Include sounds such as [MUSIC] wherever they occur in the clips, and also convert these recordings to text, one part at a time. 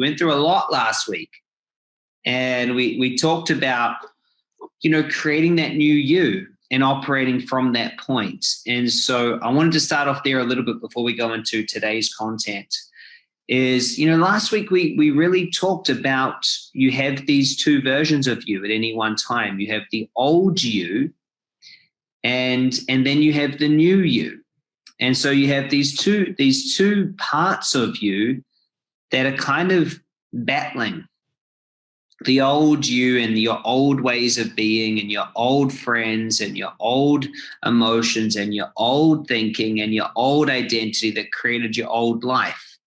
We went through a lot last week. And we, we talked about, you know, creating that new you and operating from that point. And so I wanted to start off there a little bit before we go into today's content. Is, you know, last week we we really talked about you have these two versions of you at any one time. You have the old you and and then you have the new you. And so you have these two these two parts of you that are kind of battling the old you and your old ways of being and your old friends and your old emotions and your old thinking and your old identity that created your old life.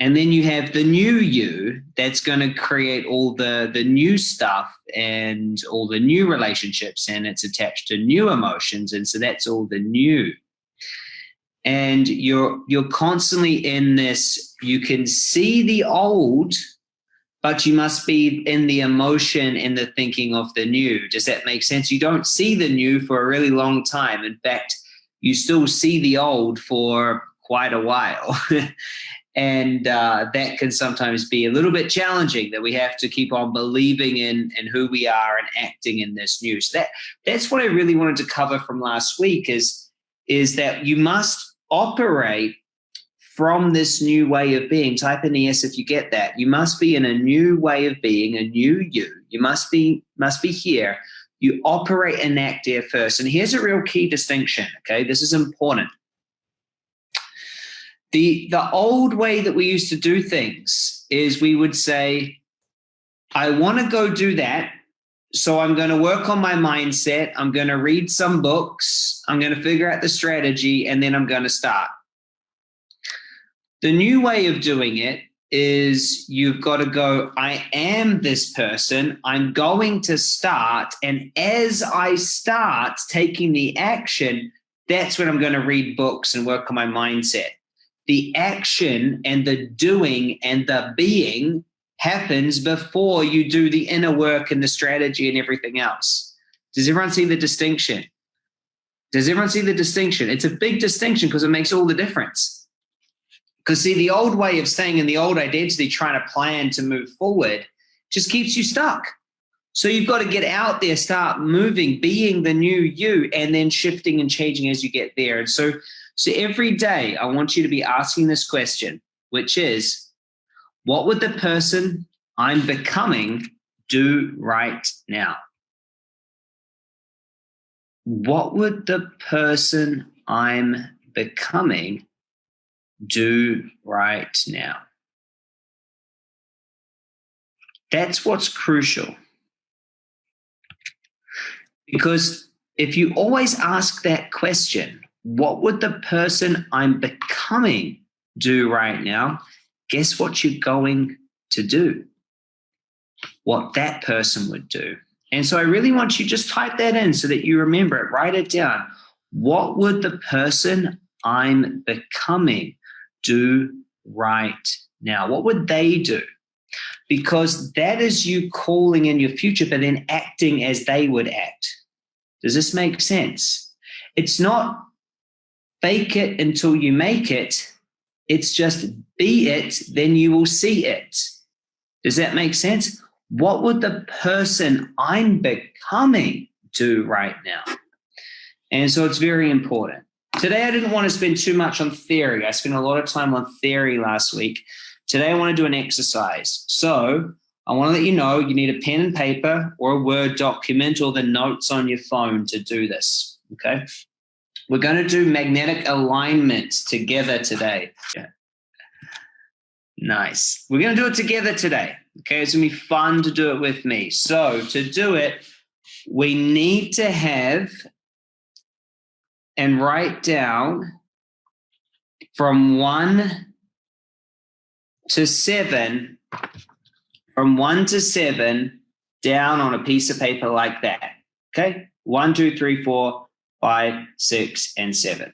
And then you have the new you that's going to create all the, the new stuff and all the new relationships and it's attached to new emotions. And so that's all the new. And you're you're constantly in this, you can see the old but you must be in the emotion in the thinking of the new. Does that make sense? You don't see the new for a really long time. In fact, you still see the old for quite a while. [LAUGHS] and uh, that can sometimes be a little bit challenging that we have to keep on believing in and who we are and acting in this new. So that that's what I really wanted to cover from last week is is that you must operate from this new way of being. Type in yes if you get that. You must be in a new way of being, a new you. You must be must be here. You operate and act there first. And here's a real key distinction. Okay, this is important. The the old way that we used to do things is we would say, I want to go do that. So I'm going to work on my mindset. I'm going to read some books. I'm going to figure out the strategy, and then I'm going to start the new way of doing it is you've got to go, I am this person. I'm going to start. And as I start taking the action, that's when I'm going to read books and work on my mindset. The action and the doing and the being happens before you do the inner work and the strategy and everything else. Does everyone see the distinction? Does everyone see the distinction? It's a big distinction because it makes all the difference. Because see, the old way of staying in the old identity, trying to plan to move forward, just keeps you stuck. So you've got to get out there, start moving, being the new you, and then shifting and changing as you get there. And so, so every day, I want you to be asking this question, which is, what would the person I'm becoming do right now? What would the person I'm becoming do right now. That's what's crucial. Because if you always ask that question, what would the person I'm becoming do right now? Guess what you're going to do? What that person would do. And so I really want you just type that in so that you remember it, write it down. What would the person I'm becoming do right now? What would they do? Because that is you calling in your future, but then acting as they would act. Does this make sense? It's not fake it until you make it. It's just be it, then you will see it. Does that make sense? What would the person I'm becoming do right now? And so it's very important. Today, I didn't want to spend too much on theory. I spent a lot of time on theory last week. Today, I want to do an exercise. So I want to let you know you need a pen and paper or a Word document or the notes on your phone to do this. Okay. We're going to do magnetic alignment together today. Yeah. Nice. We're going to do it together today. Okay. It's going to be fun to do it with me. So to do it, we need to have and write down from one to seven, from one to seven down on a piece of paper like that. Okay. One, two, three, four, five, six, and seven.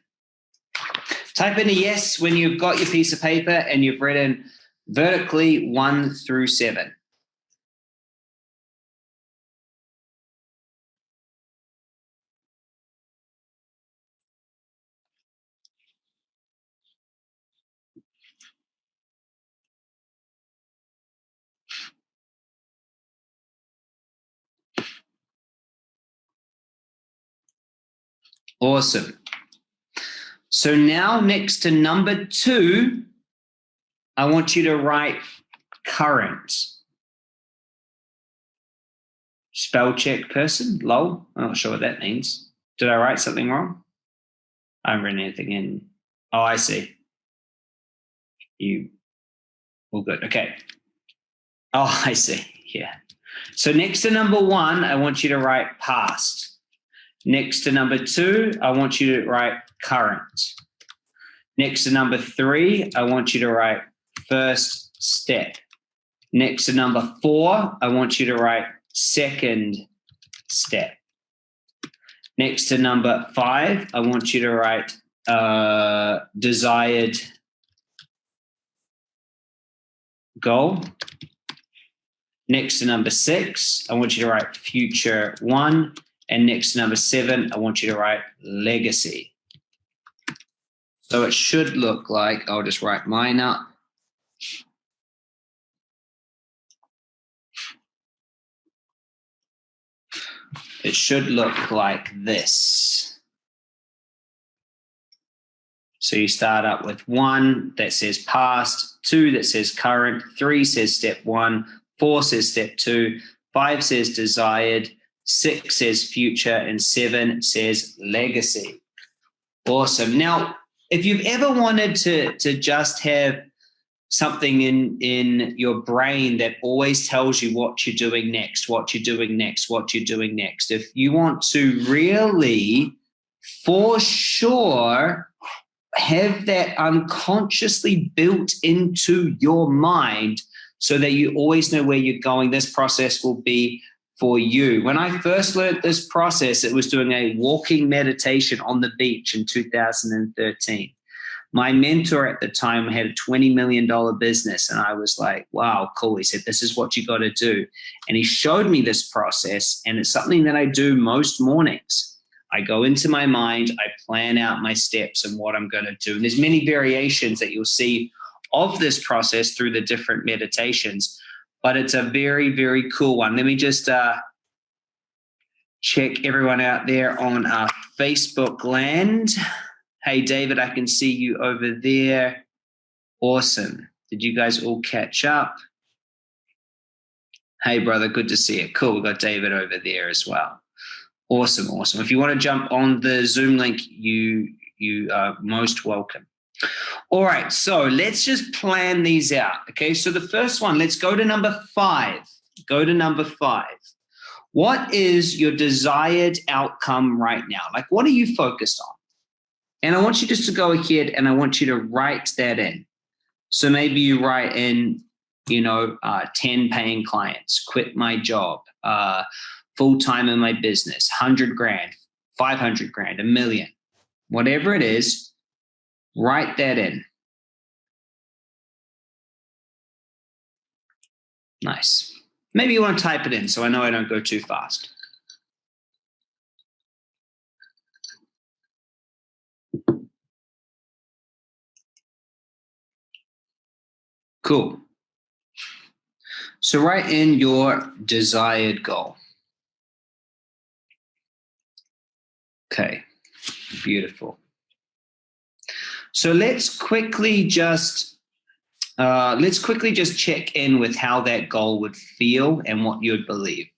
Type in a yes when you've got your piece of paper and you've written vertically one through seven. Awesome. So now next to number two, I want you to write current. Spell check person, lol. I'm not sure what that means. Did I write something wrong? I haven't written anything in. Oh, I see. You, all good. Okay. Oh, [LAUGHS] I see. Yeah. So next to number one, I want you to write past. Next to number two, I want you to write current. Next to number three, I want you to write first step. Next to number four, I want you to write second step. Next to number five, I want you to write uh, desired goal. Next to number six, I want you to write future one. And next number seven, I want you to write legacy. So it should look like, I'll just write mine up. It should look like this. So you start up with one that says past, two that says current, three says step one, four says step two, five says desired, six says future, and seven says legacy. Awesome. Now, if you've ever wanted to, to just have something in in your brain that always tells you what you're doing next what you're doing next what you're doing next if you want to really for sure have that unconsciously built into your mind so that you always know where you're going this process will be for you when i first learned this process it was doing a walking meditation on the beach in 2013 my mentor at the time had a $20 million business. And I was like, wow, cool. He said, this is what you got to do. And he showed me this process. And it's something that I do most mornings. I go into my mind, I plan out my steps and what I'm going to do. And there's many variations that you'll see of this process through the different meditations, but it's a very, very cool one. Let me just uh, check everyone out there on our Facebook land. Hey, David, I can see you over there. Awesome. Did you guys all catch up? Hey, brother, good to see you. Cool. We got David over there as well. Awesome, awesome. If you want to jump on the Zoom link, you you are most welcome. All right, so let's just plan these out. Okay, so the first one, let's go to number five. Go to number five. What is your desired outcome right now? Like, what are you focused on? And I want you just to go ahead and I want you to write that in. So maybe you write in, you know, uh, 10 paying clients, quit my job, uh, full time in my business, 100 grand, 500 grand, a million, whatever it is, write that in. Nice. Maybe you want to type it in so I know I don't go too fast. Cool. So write in your desired goal. Okay, beautiful. So let's quickly just uh, let's quickly just check in with how that goal would feel and what you would believe.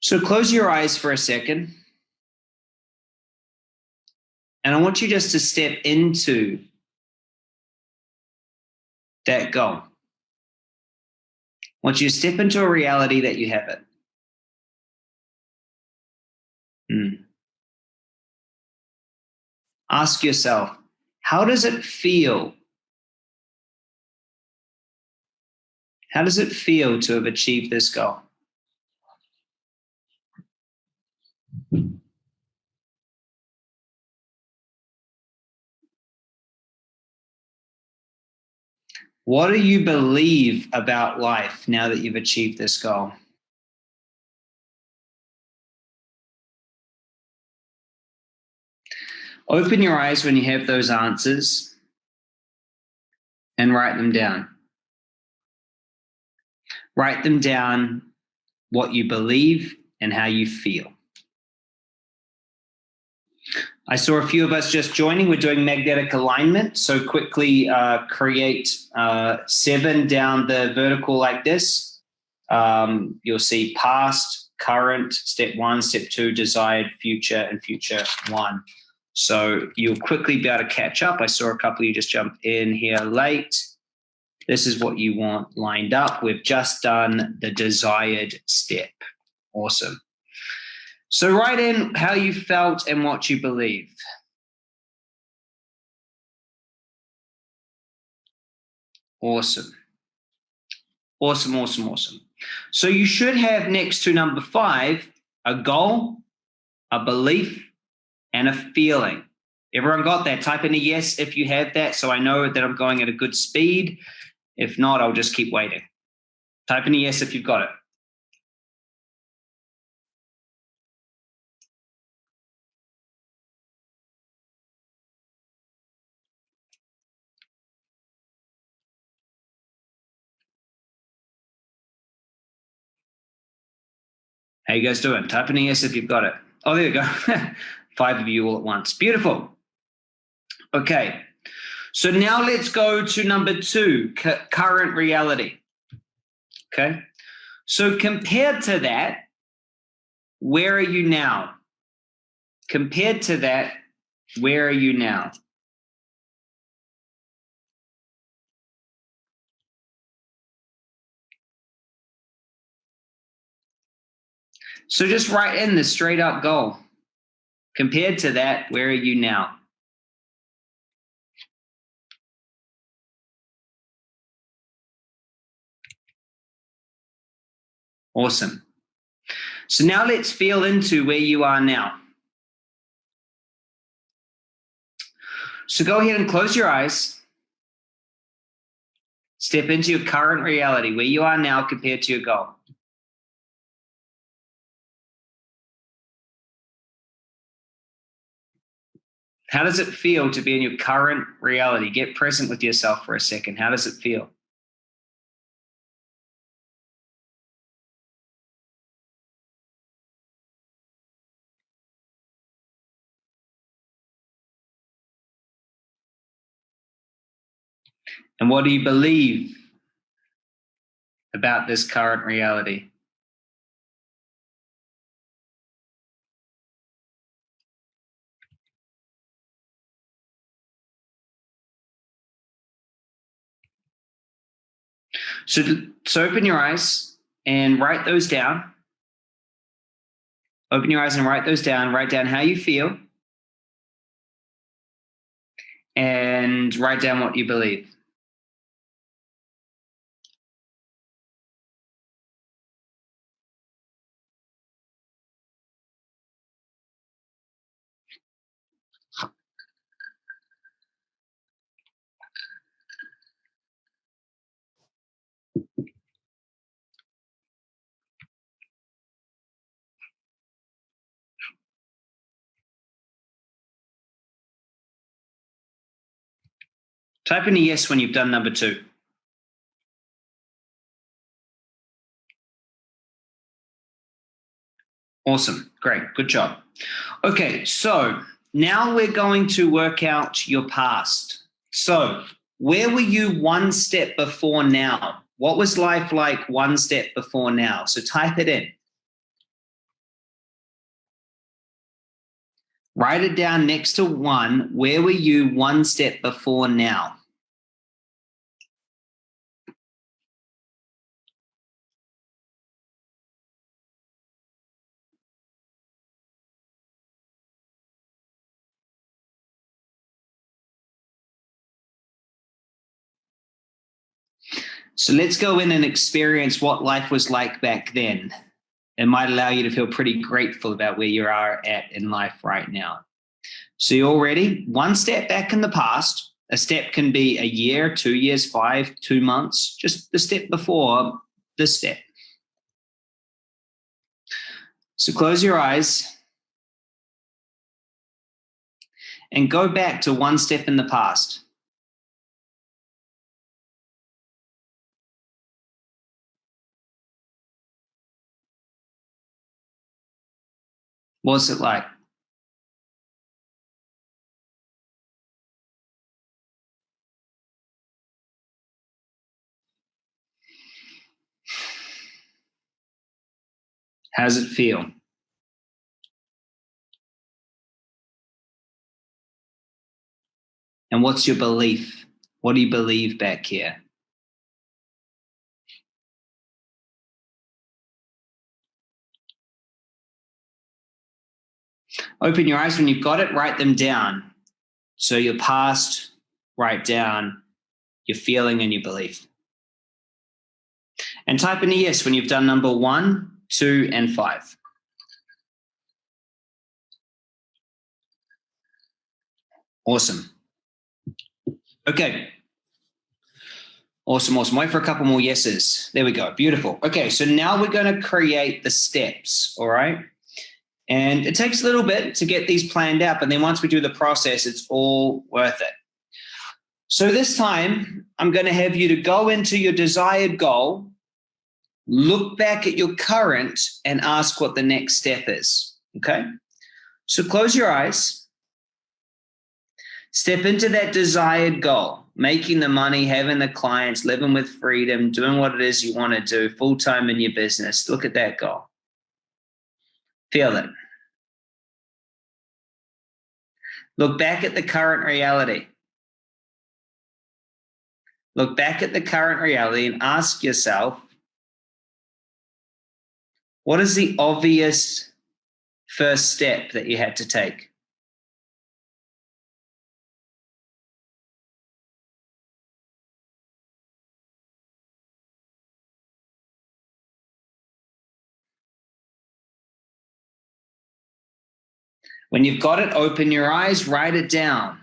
So close your eyes for a second. And I want you just to step into that goal. Once you to step into a reality that you have it. Hmm. Ask yourself, how does it feel? How does it feel to have achieved this goal? What do you believe about life now that you've achieved this goal? Open your eyes when you have those answers and write them down. Write them down what you believe and how you feel. I saw a few of us just joining. We're doing magnetic alignment. So quickly uh, create uh, seven down the vertical like this. Um, you'll see past, current, step one, step two, desired, future, and future one. So you'll quickly be able to catch up. I saw a couple of you just jump in here late. This is what you want lined up. We've just done the desired step. Awesome. So write in how you felt and what you believe. Awesome. Awesome, awesome, awesome. So you should have next to number five, a goal, a belief, and a feeling. Everyone got that? Type in a yes if you have that so I know that I'm going at a good speed. If not, I'll just keep waiting. Type in a yes if you've got it. How you guys doing? Type in a yes if you've got it. Oh, there you go. [LAUGHS] Five of you all at once. Beautiful. Okay. So now let's go to number two, current reality. Okay. So compared to that, where are you now? Compared to that, where are you now? So just write in the straight up goal. Compared to that, where are you now? Awesome. So now let's feel into where you are now. So go ahead and close your eyes. Step into your current reality, where you are now compared to your goal. How does it feel to be in your current reality? Get present with yourself for a second. How does it feel? And what do you believe about this current reality? So, so open your eyes and write those down. Open your eyes and write those down. Write down how you feel. And write down what you believe. Type in a yes when you've done number two. Awesome. Great. Good job. Okay. So now we're going to work out your past. So where were you one step before now? What was life like one step before now? So type it in. Write it down next to one. Where were you one step before now? So let's go in and experience what life was like back then. It might allow you to feel pretty grateful about where you are at in life right now. So you're already one step back in the past. A step can be a year, two years, five, two months, just the step before this step. So close your eyes and go back to one step in the past. What's it like? How's it feel? And what's your belief? What do you believe back here? Open your eyes when you've got it, write them down. So your past, write down your feeling and your belief. And type in a yes when you've done number one, two, and five. Awesome. Okay. Awesome, awesome. Wait for a couple more yeses. There we go. Beautiful. Okay, so now we're going to create the steps, all right? And it takes a little bit to get these planned out, but then once we do the process, it's all worth it. So this time, I'm going to have you to go into your desired goal, look back at your current, and ask what the next step is. Okay? So close your eyes. Step into that desired goal, making the money, having the clients, living with freedom, doing what it is you want to do full time in your business. Look at that goal. Feel it. Look back at the current reality. Look back at the current reality and ask yourself what is the obvious first step that you had to take? When you've got it, open your eyes, write it down.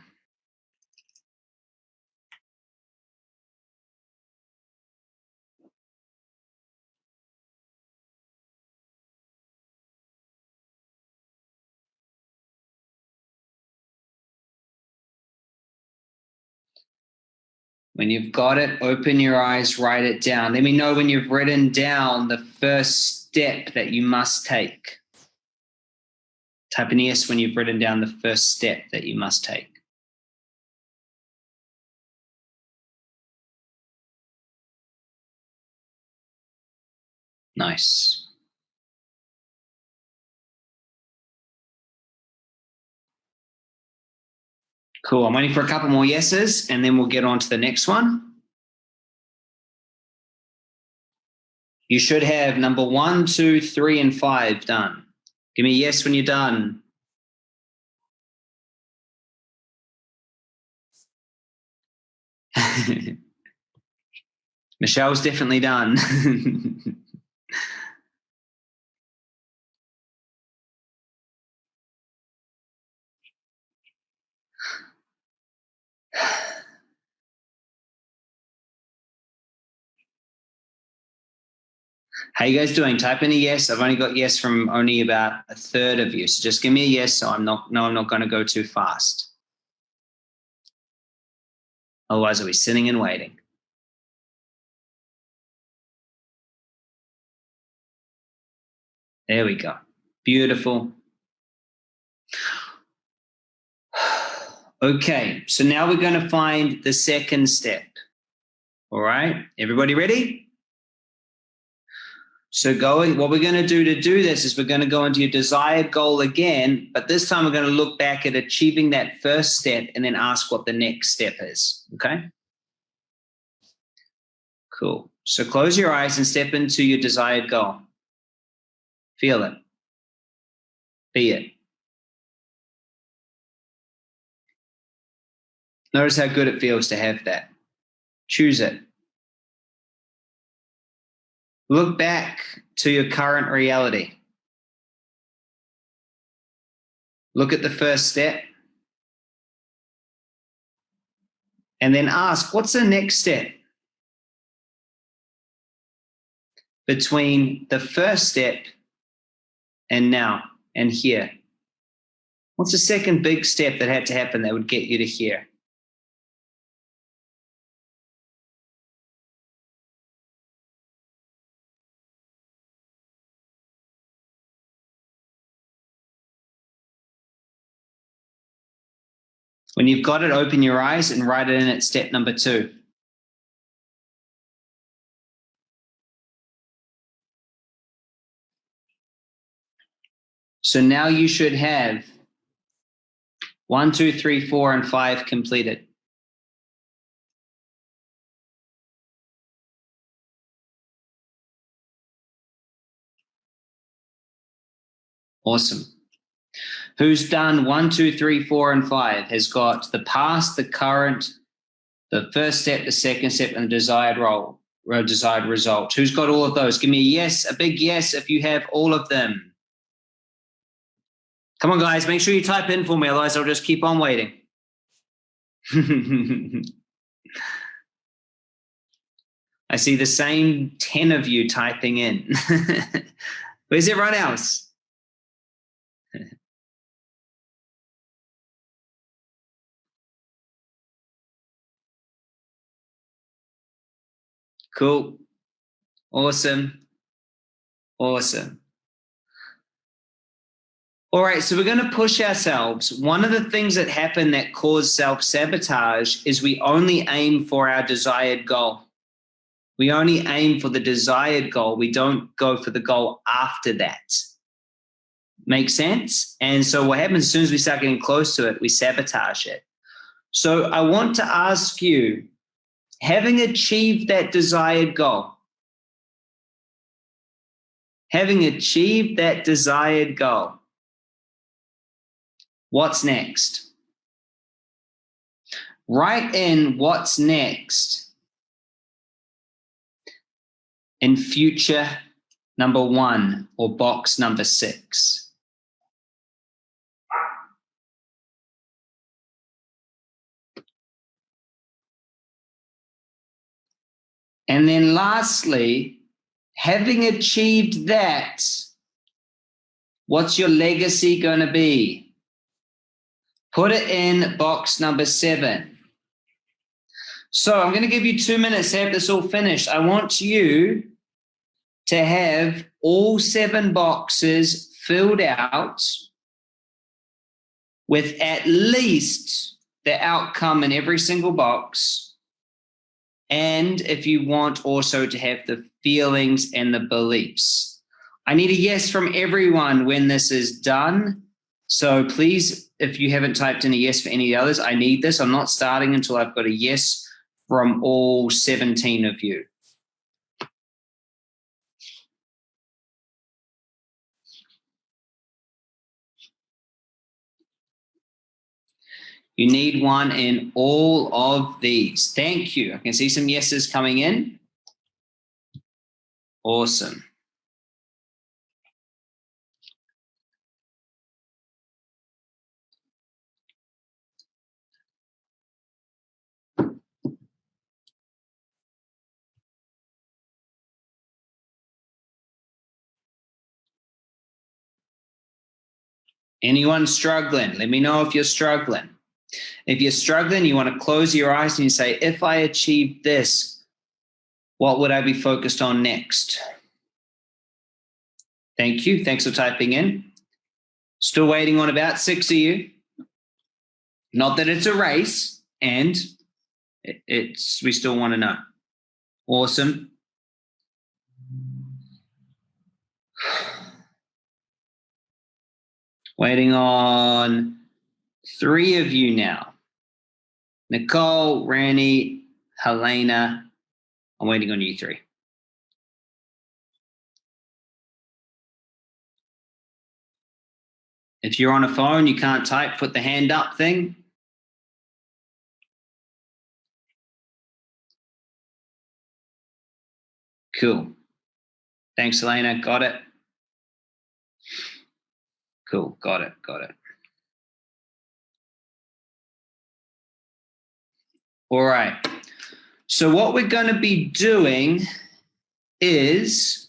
When you've got it, open your eyes, write it down. Let me know when you've written down the first step that you must take. Type when you've written down the first step that you must take. Nice. Cool. I'm waiting for a couple more yeses and then we'll get on to the next one. You should have number one, two, three, and five done. Give me a yes when you're done. [LAUGHS] Michelle's definitely done. [LAUGHS] How you guys doing? Type in a yes. I've only got yes from only about a third of you. So just give me a yes so I'm not no, I'm not gonna go too fast. Otherwise I'll be sitting and waiting. There we go. Beautiful. [SIGHS] Okay, so now we're going to find the second step. All right, everybody ready? So going, what we're going to do to do this is we're going to go into your desired goal again, but this time we're going to look back at achieving that first step and then ask what the next step is. Okay. Cool. So close your eyes and step into your desired goal. Feel it. Be it. Notice how good it feels to have that. Choose it. Look back to your current reality. Look at the first step. And then ask, what's the next step? Between the first step and now and here. What's the second big step that had to happen that would get you to here? When you've got it, open your eyes and write it in at step number two. So now you should have one, two, three, four, and five completed. Awesome. Who's done one, two, three, four, and five? Has got the past, the current, the first step, the second step, and the desired role, or desired result. Who's got all of those? Give me a yes, a big yes if you have all of them. Come on, guys, make sure you type in for me, otherwise I'll just keep on waiting. [LAUGHS] I see the same 10 of you typing in. [LAUGHS] Where's everyone else? Cool. Awesome. Awesome. All right, so we're going to push ourselves. One of the things that happen that cause self sabotage is we only aim for our desired goal. We only aim for the desired goal. We don't go for the goal after that. Make sense? And so what happens as soon as we start getting close to it, we sabotage it. So I want to ask you, having achieved that desired goal, having achieved that desired goal, What's next? Write in what's next in future number one or box number six. And then lastly, having achieved that, what's your legacy going to be? Put it in box number seven. So I'm going to give you two minutes to have this all finished. I want you to have all seven boxes filled out with at least the outcome in every single box. And if you want also to have the feelings and the beliefs. I need a yes from everyone when this is done. So please, if you haven't typed in a yes for any of the others, I need this. I'm not starting until I've got a yes from all 17 of you. You need one in all of these. Thank you. I can see some yeses coming in. Awesome. Anyone struggling? Let me know if you're struggling. If you're struggling, you want to close your eyes and you say, if I achieve this, what would I be focused on next? Thank you. Thanks for typing in. Still waiting on about six of you. Not that it's a race, and it's we still want to know. Awesome. Waiting on three of you now. Nicole, Randy, Helena. I'm waiting on you three. If you're on a phone, you can't type, put the hand up thing. Cool. Thanks, Elena. Got it. Cool. Got it. Got it. All right. So what we're going to be doing is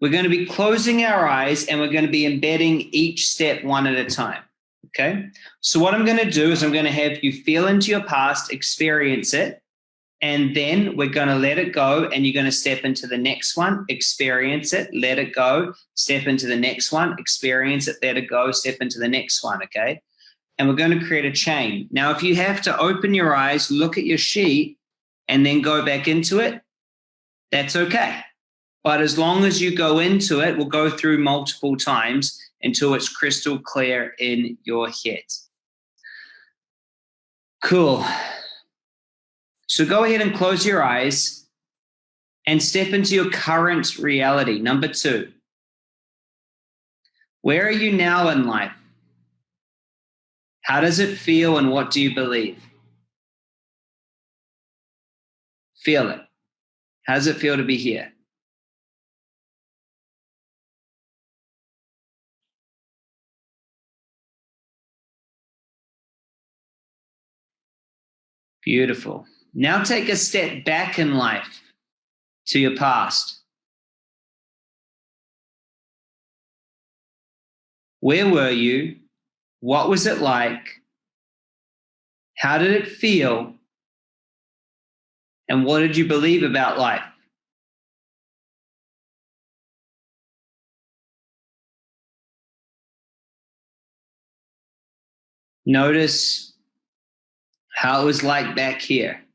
we're going to be closing our eyes and we're going to be embedding each step one at a time. Okay. So what I'm going to do is I'm going to have you feel into your past, experience it, and then we're going to let it go and you're going to step into the next one, experience it, let it go, step into the next one, experience it, let it go, step into the next one. Okay. And we're going to create a chain. Now, if you have to open your eyes, look at your sheet, and then go back into it, that's okay. But as long as you go into it, we'll go through multiple times until it's crystal clear in your head. Cool. So go ahead and close your eyes and step into your current reality. Number two. Where are you now in life? How does it feel and what do you believe? Feel it. How does it feel to be here? Beautiful. Now take a step back in life to your past. Where were you? What was it like? How did it feel? And what did you believe about life? Notice how it was like back here.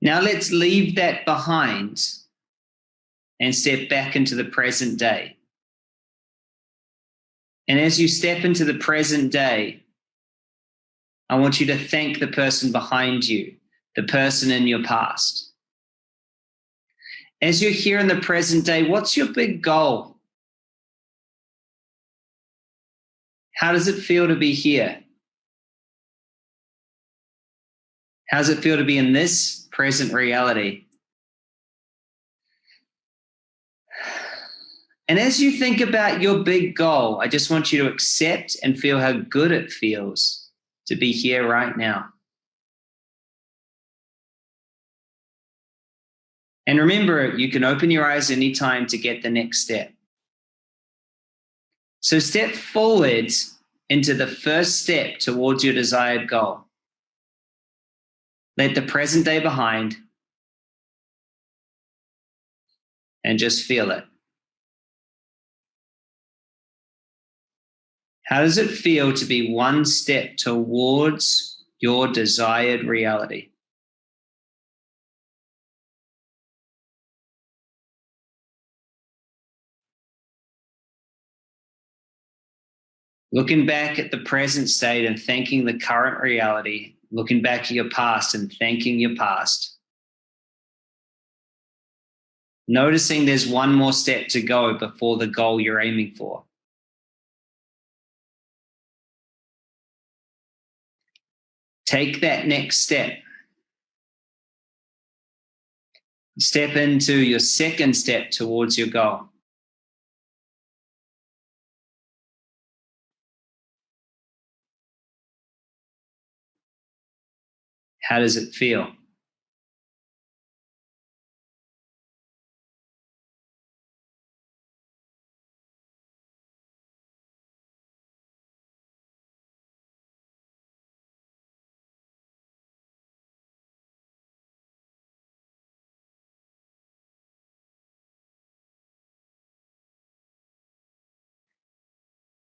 Now let's leave that behind and step back into the present day. And as you step into the present day, I want you to thank the person behind you, the person in your past. As you're here in the present day, what's your big goal? How does it feel to be here? How does it feel to be in this present reality? And as you think about your big goal, I just want you to accept and feel how good it feels to be here right now. And remember, you can open your eyes anytime to get the next step. So step forward into the first step towards your desired goal. Let the present day behind and just feel it. How does it feel to be one step towards your desired reality? Looking back at the present state and thanking the current reality looking back at your past and thanking your past. Noticing there's one more step to go before the goal you're aiming for. Take that next step. Step into your second step towards your goal. How does it feel?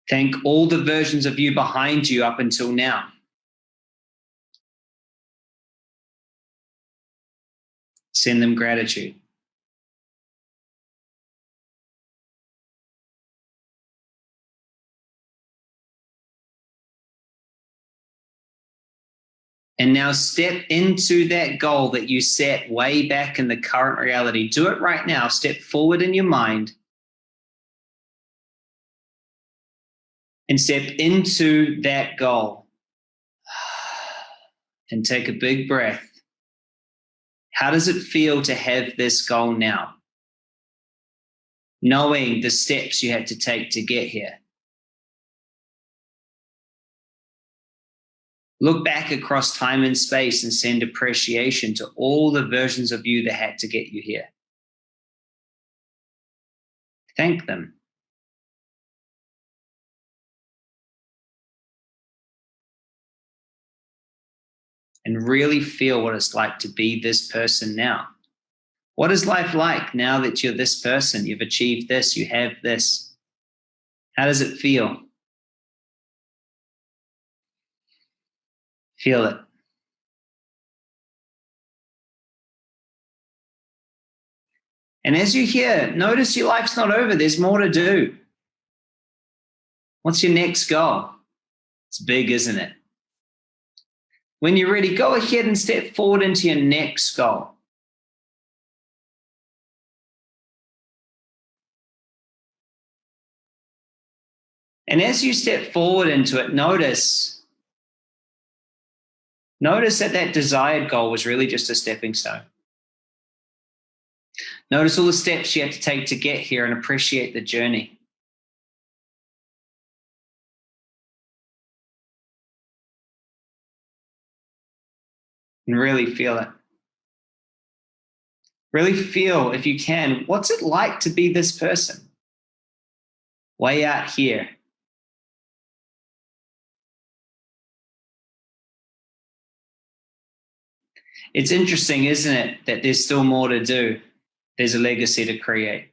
Thank all the versions of you behind you up until now. Send them gratitude. And now step into that goal that you set way back in the current reality. Do it right now. Step forward in your mind and step into that goal. [SIGHS] And take a big breath. How does it feel to have this goal now? Knowing the steps you had to take to get here. Look back across time and space and send appreciation to all the versions of you that had to get you here. Thank them. And really feel what it's like to be this person now. What is life like now that you're this person? You've achieved this, you have this. How does it feel? Feel it. And as you hear, notice your life's not over. There's more to do. What's your next goal? It's big, isn't it? When you're ready, go ahead and step forward into your next goal. And as you step forward into it, notice notice that that desired goal was really just a stepping stone. Notice all the steps you had to take to get here and appreciate the journey. And really feel it. Really feel, if you can, what's it like to be this person? Way out here. It's interesting, isn't it, that there's still more to do? There's a legacy to create.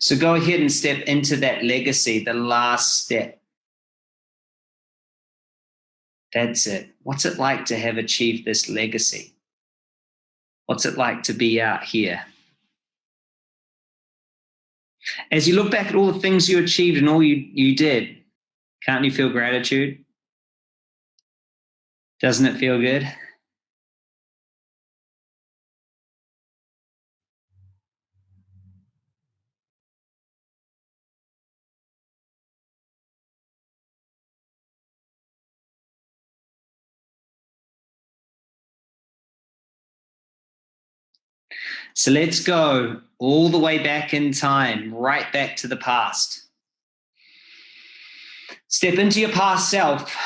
So go ahead and step into that legacy, the last step. That's it. What's it like to have achieved this legacy? What's it like to be out here? As you look back at all the things you achieved and all you, you did, can't you feel gratitude? Doesn't it feel good? So let's go all the way back in time, right back to the past. Step into your past self.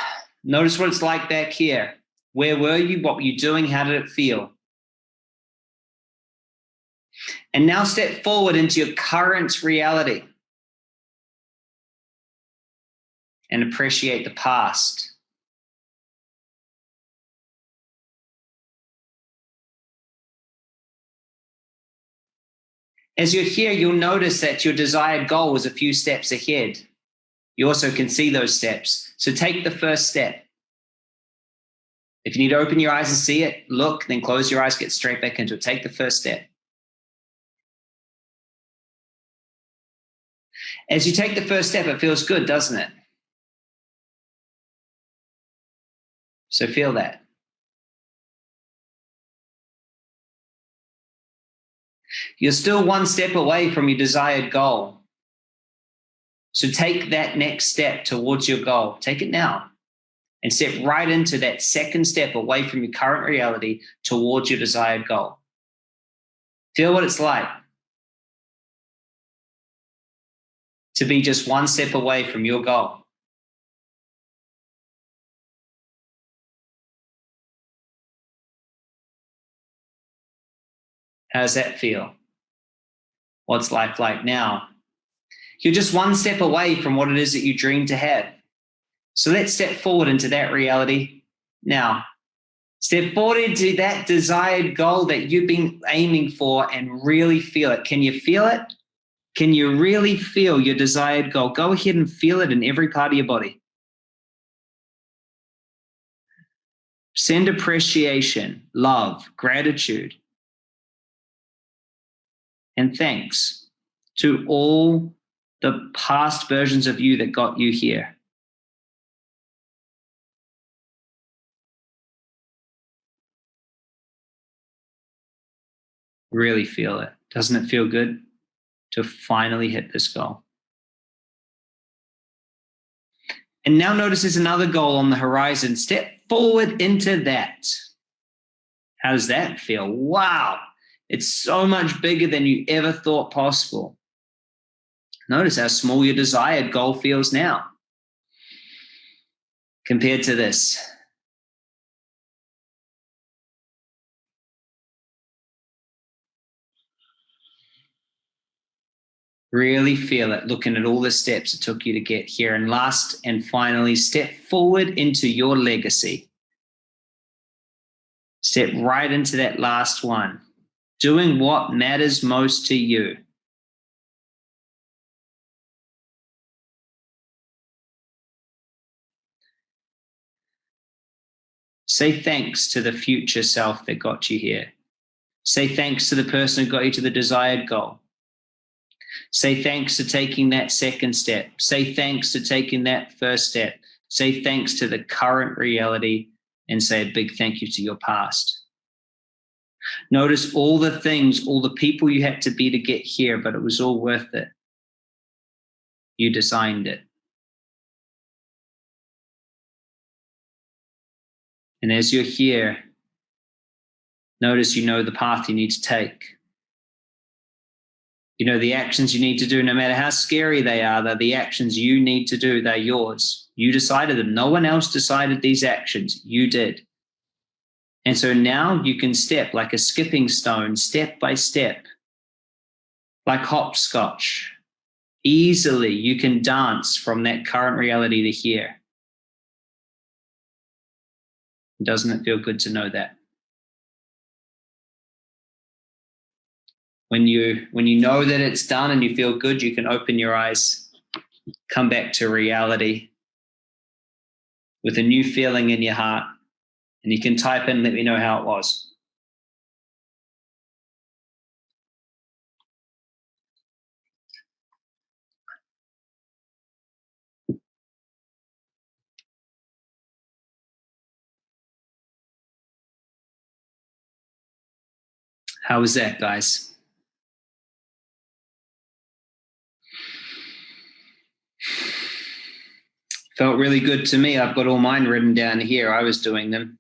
Notice what it's like back here. Where were you? What were you doing? How did it feel? And now step forward into your current reality and appreciate the past. As you're here, you'll notice that your desired goal is a few steps ahead. You also can see those steps. So take the first step. If you need to open your eyes and see it, look, then close your eyes, get straight back into it. Take the first step. As you take the first step, it feels good, doesn't it? So feel that. You're still one step away from your desired goal. So take that next step towards your goal. Take it now and step right into that second step away from your current reality towards your desired goal. Feel what it's like to be just one step away from your goal. How does that feel? What's life like now? You're just one step away from what it is that you dream to have. So let's step forward into that reality now. Step forward into that desired goal that you've been aiming for and really feel it. Can you feel it? Can you really feel your desired goal? Go ahead and feel it in every part of your body. Send appreciation, love, gratitude, and thanks to all the past versions of you that got you here. Really feel it. Doesn't it feel good to finally hit this goal? And now notice there's another goal on the horizon. Step forward into that. How does that feel? Wow. It's so much bigger than you ever thought possible. Notice how small your desired goal feels now compared to this. Really feel it, looking at all the steps it took you to get here. And last and finally, step forward into your legacy. Step right into that last one doing what matters most to you. Say thanks to the future self that got you here. Say thanks to the person who got you to the desired goal. Say thanks to taking that second step. Say thanks to taking that first step. Say thanks to the current reality and say a big thank you to your past. Notice all the things, all the people you had to be to get here, but it was all worth it. You designed it. And as you're here, notice you know the path you need to take. You know the actions you need to do, no matter how scary they are, they're the actions you need to do, they're yours. You decided them. No one else decided these actions. You did. And so now you can step like a skipping stone, step by step, like hopscotch. Easily, you can dance from that current reality to here. Doesn't it feel good to know that? When you when you know that it's done and you feel good, you can open your eyes, come back to reality with a new feeling in your heart and you can type in, let me know how it was. How was that, guys? Felt really good to me. I've got all mine written down here. I was doing them.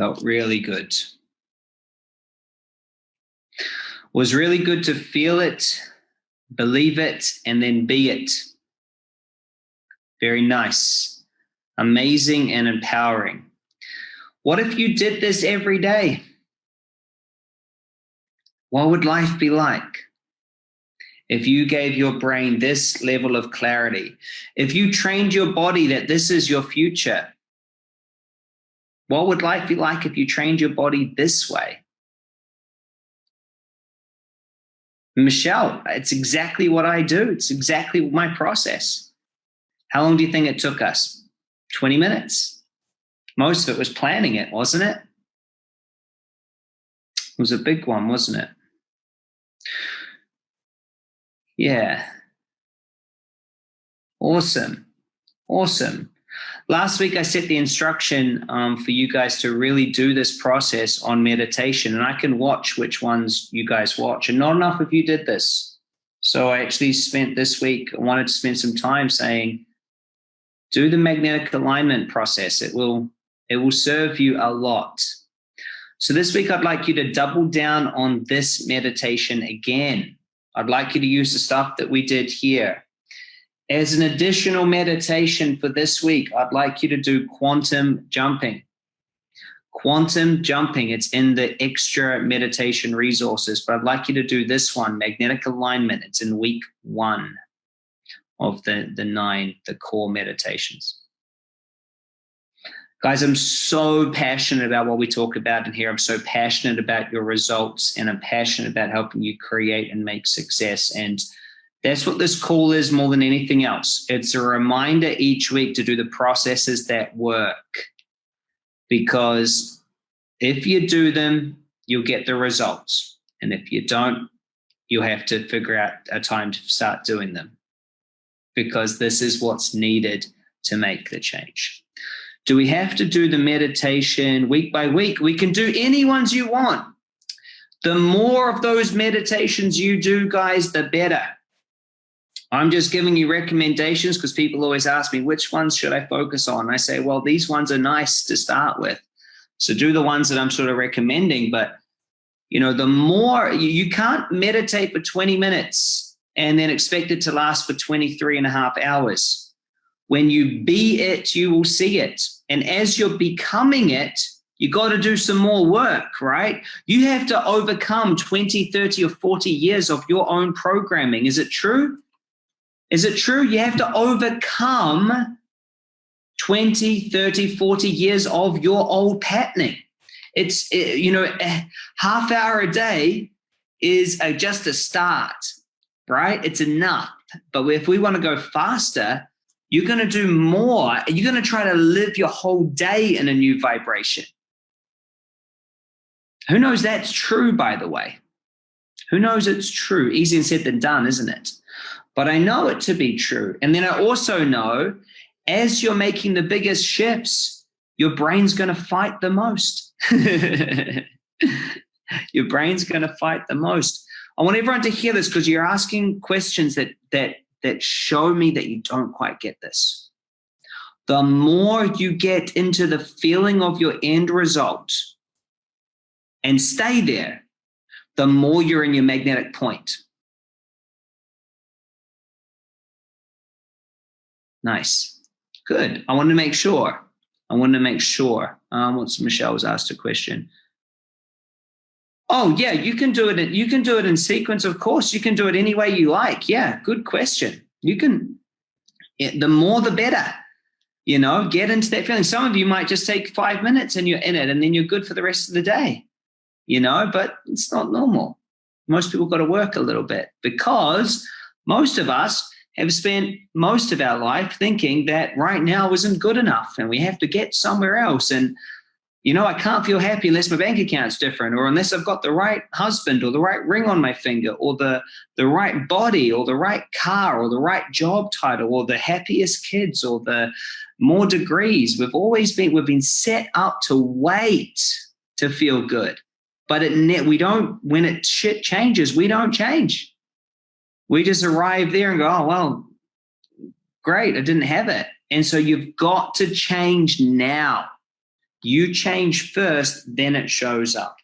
Felt really good. Was really good to feel it, believe it, and then be it. Very nice. Amazing and empowering. What if you did this every day? What would life be like? If you gave your brain this level of clarity, if you trained your body that this is your future, what would life be like if you trained your body this way? Michelle, it's exactly what I do. It's exactly my process. How long do you think it took us? 20 minutes. Most of it was planning it, wasn't it? It was a big one, wasn't it? Yeah. Awesome. Awesome. Last week, I set the instruction um, for you guys to really do this process on meditation, and I can watch which ones you guys watch. And not enough of you did this. So I actually spent this week, I wanted to spend some time saying, do the magnetic alignment process. It will, it will serve you a lot. So this week, I'd like you to double down on this meditation again. I'd like you to use the stuff that we did here. As an additional meditation for this week, I'd like you to do quantum jumping. Quantum jumping, it's in the extra meditation resources, but I'd like you to do this one, magnetic alignment. It's in week one of the, the nine, the core meditations. Guys, I'm so passionate about what we talk about in here. I'm so passionate about your results and I'm passionate about helping you create and make success. And that's what this call is more than anything else. It's a reminder each week to do the processes that work. Because if you do them, you'll get the results. And if you don't, you'll have to figure out a time to start doing them. Because this is what's needed to make the change. Do we have to do the meditation week by week? We can do any ones you want. The more of those meditations you do, guys, the better I'm just giving you recommendations because people always ask me, which ones should I focus on? I say, well, these ones are nice to start with. So do the ones that I'm sort of recommending. But, you know, the more you, can't meditate for 20 minutes and then expect it to last for 23 and a half hours. When you be it, you will see it. And as you're becoming it, you got to do some more work, right? You have to overcome 20, 30, or 40 years of your own programming. Is it true? Is it true? You have to overcome 20, 30, 40 years of your old patterning. It's, it, you know, a half hour a day is a, just a start, right? It's enough. But if we want to go faster, you're going to do more. You're going to try to live your whole day in a new vibration. Who knows that's true, by the way? Who knows it's true? Easier said than done, isn't it? But I know it to be true. And then I also know as you're making the biggest shifts, your brain's going to fight the most. [LAUGHS] your brain's going to fight the most. I want everyone to hear this because you're asking questions that that that show me that you don't quite get this. The more you get into the feeling of your end result and stay there, the more you're in your magnetic point. Nice. Good. I wanted to make sure. I wanted to make sure. Um, what's Michelle was asked a question. Oh yeah, you can do it. In, you can do it in sequence. Of course, you can do it any way you like. Yeah, good question. You can. The more, the better. You know, get into that feeling. Some of you might just take five minutes and you're in it, and then you're good for the rest of the day. You know, but it's not normal. Most people got to work a little bit because most of us have spent most of our life thinking that right now isn't good enough and we have to get somewhere else. And you know, I can't feel happy unless my bank account's different or unless I've got the right husband or the right ring on my finger or the, the right body or the right car or the right job title or the happiest kids or the more degrees. We've always been, we've been set up to wait to feel good. But it, we don't, when it shit changes, we don't change. We just arrive there and go, oh, well, great, I didn't have it. And so you've got to change now you change first, then it shows up.